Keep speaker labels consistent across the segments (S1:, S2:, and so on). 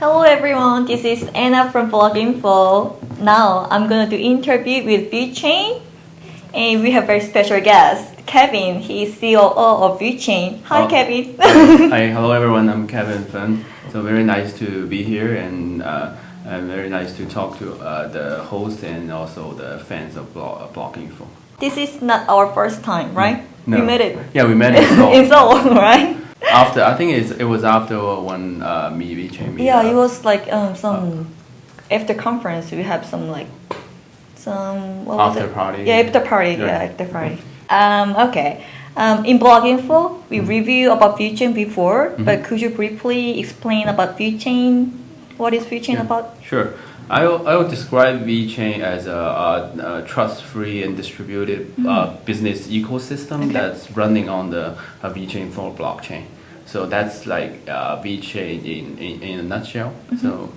S1: Hello everyone, this is Anna from Bloginfo. Now I'm going to do interview with VeChain and we have a very special guest, Kevin. He is COO of VeChain. Hi
S2: Oh.
S1: Kevin.
S2: Hi, hello everyone. I'm Kevin Feng. So very nice to be here and uh, very nice to talk to uh, the host and also the fans of blog, uh,
S1: this is not our first time, right?
S2: No.
S1: We met it
S2: Yeah, we met it in Seoul.
S1: in Seoul, right?
S2: After I think it's, it was after one uh, me meetup.
S1: Yeah, it was like um, some after conference. We have some like some what was
S2: After
S1: it?
S2: party.
S1: Yeah, after party. Yeah,
S2: Yeah.
S1: after party. Um, okay. Um, in blog info, we review about VeChain before,
S2: Mm-hmm.
S1: but could you briefly explain about VeChain? What is VeChain
S2: Yeah,
S1: about?
S2: Sure. I I will describe VeChain as a, a, a trust-free and distributed uh, business ecosystem
S1: Okay.
S2: that's running on the uh, VeChain Thor blockchain. So that's like uh, VeChain in, in, in a nutshell. So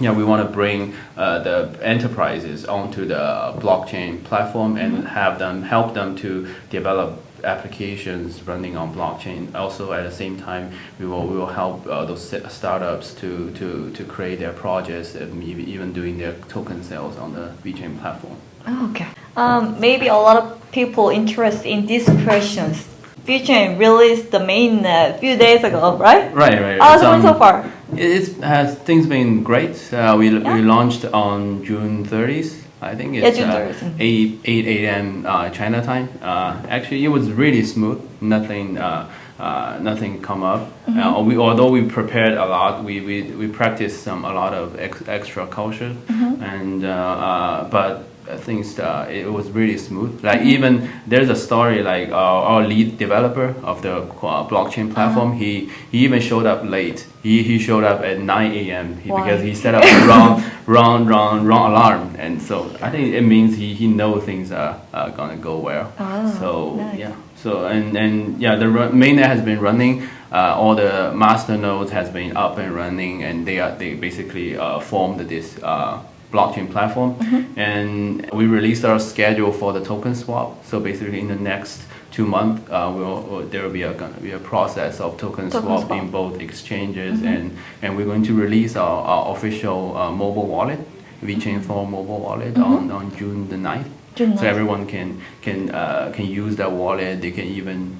S2: yeah, we want to bring uh, the enterprises onto the blockchain platform and have them help them to develop applications running on blockchain. Also, at the same time, we will we will help uh, those startups to, to, to create their projects and maybe even doing their token sales on the VeChain platform.
S1: Oh, okay. Um, maybe a lot of people interested in these questions. VeChain released the mainnet a few days ago, right?
S2: Right, right.
S1: How's
S2: It's,
S1: it going so
S2: um,
S1: far?
S2: It's has things been great. Uh, we
S1: Yeah.
S2: we launched on June 30th. I think it's uh,
S1: 30th, mhm.
S2: 8 8 a.m. Uh, China time. Uh, actually, it was really smooth. Nothing uh, uh, nothing come up.
S1: Mm-hmm.
S2: Uh, we although we prepared a lot, we we, we practiced some a lot of ex, extra culture,
S1: Mm-hmm.
S2: and uh, uh, but. I think uh, it was really smooth. Like
S1: Mm-hmm.
S2: even there's a story like our lead developer of the uh, blockchain platform.
S1: Uh-huh.
S2: He he even showed up late. He, he showed up at 9 a.m. He, because he set up the wrong wrong wrong alarm, and so I think it means he, he knows things are, are gonna go well.
S1: Oh,
S2: so
S1: nice.
S2: yeah. So and and yeah, the mainnet has been running. Uh, all the master nodes has been up and running, and they are they basically uh, formed this uh, blockchain platform.
S1: Mm-hmm.
S2: And we released our schedule for the token swap. So basically, in the next two months, uh, we'll, there will be a gonna be a process of token,
S1: Token
S2: swap,
S1: swap.
S2: In both exchanges, and and we're going to release our, our official uh, mobile wallet, VeChain Thor mobile wallet on, on June the 9th.
S1: Mm-hmm. June
S2: So
S1: 9th.
S2: everyone can can uh, can use that wallet. They can even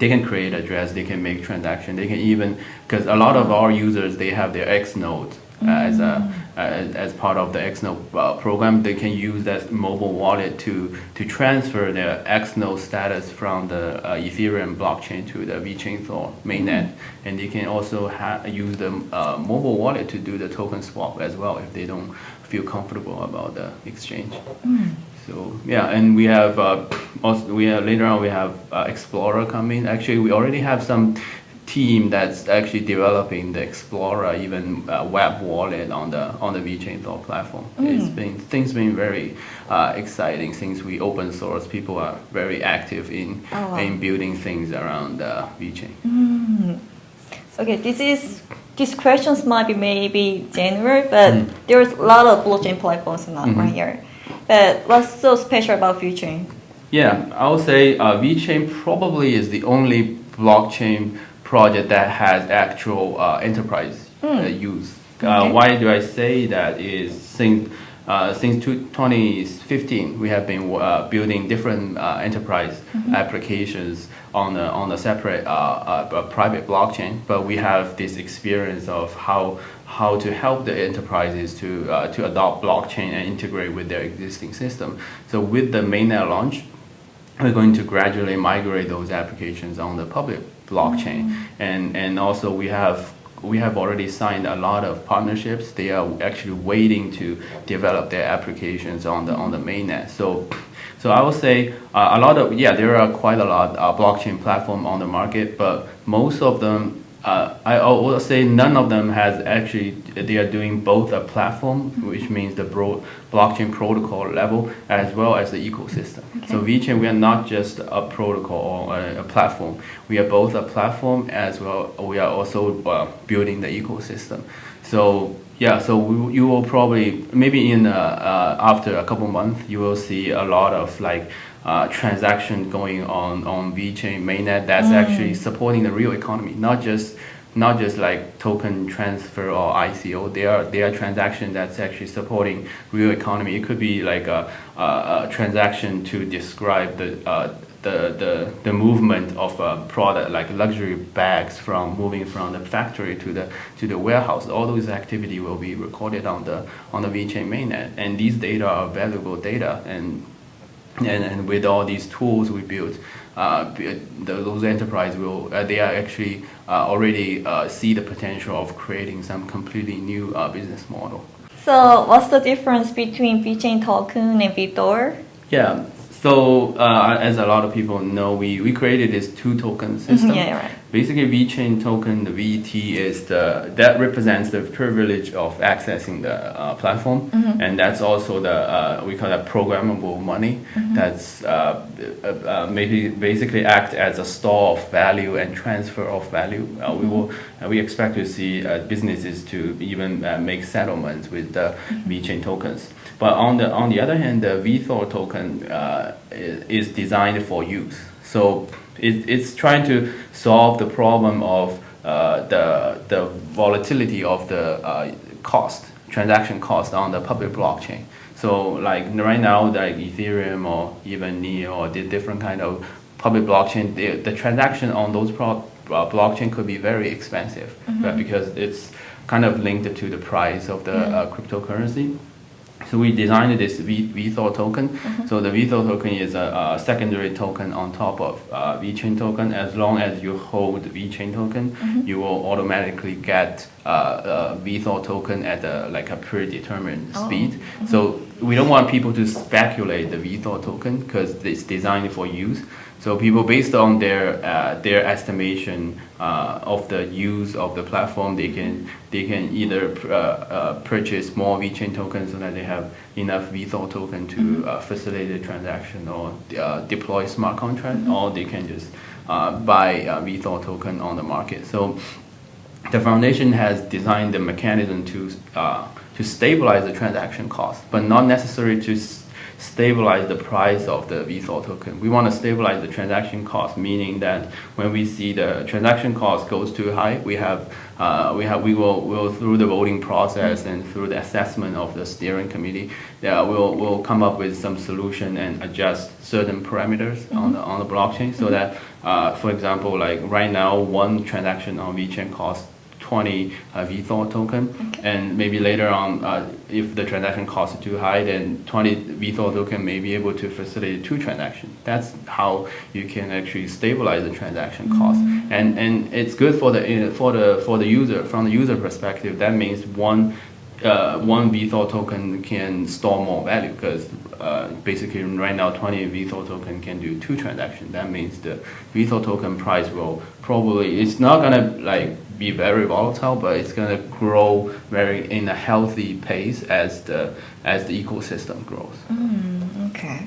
S2: they can create address. They can make transaction. They can even because a lot of our users they have their X node uh, as a as, as part of the X uh, program. They can use that mobile wallet to to transfer their X status from the uh, Ethereum blockchain to the VeChain Thor mainnet, and they can also ha- use the uh, mobile wallet to do the token swap as well if they don't feel comfortable about the exchange. So yeah, and we have uh, also we have, later on we have uh, Explorer coming. Actually, we already have some team that's actually developing the Explorer even uh, web wallet on the on the VeChain Thor platform. It's been things been very uh, exciting since we open source. People are very active in
S1: Oh, wow.
S2: in building things around uh, VeChain.
S1: Okay, this is these questions might be maybe general, but
S2: Mm.
S1: there's a lot of blockchain platforms now
S2: Mhm.
S1: right here. But what's so special about VeChain?
S2: Yeah, I would say uh, VeChain probably is the only blockchain project that has actual uh, enterprise uh, use. Uh,
S1: Okay.
S2: why do I say that? Is since uh, since 2015 we have been uh, building different uh, enterprise applications on a, on a separate uh, private blockchain, but we have this experience of how how to help the enterprises to uh, to adopt blockchain and integrate with their existing system. So with the mainnet launch, we're going to gradually migrate those applications on the public blockchain. And and also we have we have already signed a lot of partnerships. They are actually waiting to develop their applications on the on the mainnet. So so I would say uh, a lot of yeah there are quite a lot of blockchain platform on the market but most of them uh, I will say none of them has actually they are doing both a platform, which means the bro- blockchain protocol level, as well as the ecosystem. So VeChain, we are not just a protocol or a, a platform. We are both a platform as well. We are also uh, building the ecosystem. So yeah, so we, you will probably maybe in uh, uh, after a couple months you will see a lot of like uh, transaction going on on VeChain mainnet that's actually supporting the real economy, not just not just like token transfer or ICO. They are they are transaction that's actually supporting real economy. It could be like a, a, a transaction to describe the uh, the, the, the movement of a product like luxury bags from moving from the factory to the to the warehouse. All those activity will be recorded on the on the VeChain mainnet, and these data are valuable data. And and, and with all these tools we built, uh, those enterprises will uh, they are actually uh, already uh, see the potential of creating some completely new uh, business model.
S1: So, what's the difference between VeChain token and VeThor?
S2: Yeah, so uh, as a lot of people know, we, we created this two token system.
S1: Mm-hmm, yeah, right.
S2: Basically, VeChain token, the VET is the that represents the privilege of accessing the uh, platform,
S1: Mm-hmm.
S2: and that's also the uh, we call that programmable money.
S1: Mm-hmm.
S2: That's uh, uh, uh, maybe basically act as a store of value and transfer of value. Uh, we will uh, we expect to see uh, businesses to even uh, make settlements with the VeChain tokens. But on the on the other hand, the VeThor token uh, is designed for use. So it, it's trying to solve the problem of uh, the the volatility of the uh, cost transaction cost on the public blockchain. So like right now, like Ethereum or even Neo or the different kind of public blockchain, the, the transaction on those pro, uh, blockchain could be very expensive, but because it's kind of linked to the price of the uh, cryptocurrency. So we designed this v, VeThor token. So the VeThor token is a, a secondary token on top of uh, VeChain token. As long as you hold VeChain token, you will automatically get uh, uh, VeThor token at a, like a predetermined
S1: Oh.
S2: speed. So we don't want people to speculate the VeThor token because it's designed for use. So people, based on their uh, their estimation uh, of the use of the platform, they can they can either uh, uh, purchase more VeChain tokens so that they have enough VeThor token to uh, facilitate the transaction or uh, deploy smart contract, or they can just uh, buy uh, VeThor token on the market. So the foundation has designed the mechanism to uh, to stabilize the transaction cost, but not necessarily to stabilize the price of the VeThor token. We want to stabilize the transaction cost, meaning that when we see the transaction cost goes too high, we have uh, we have we will will through the voting process and through the assessment of the steering committee, yeah, we'll we'll come up with some solution and adjust certain parameters on the on the blockchain so that, uh, for example, like right now, one transaction on VeChain costs 20 uh, token, and maybe later on, uh, if the transaction cost is too high, then 20 VeThor token may be able to facilitate two transactions. That's how you can actually stabilize the transaction cost, and and it's good for the uh, for the for the user from the user perspective. That means one uh, one VeThor token can store more value because uh, basically right now 20 VeThor token can do two transactions. That means the VeThor token price will probably it's not gonna like be very volatile, but it's gonna grow very in a healthy pace as the as the ecosystem grows.
S1: Okay.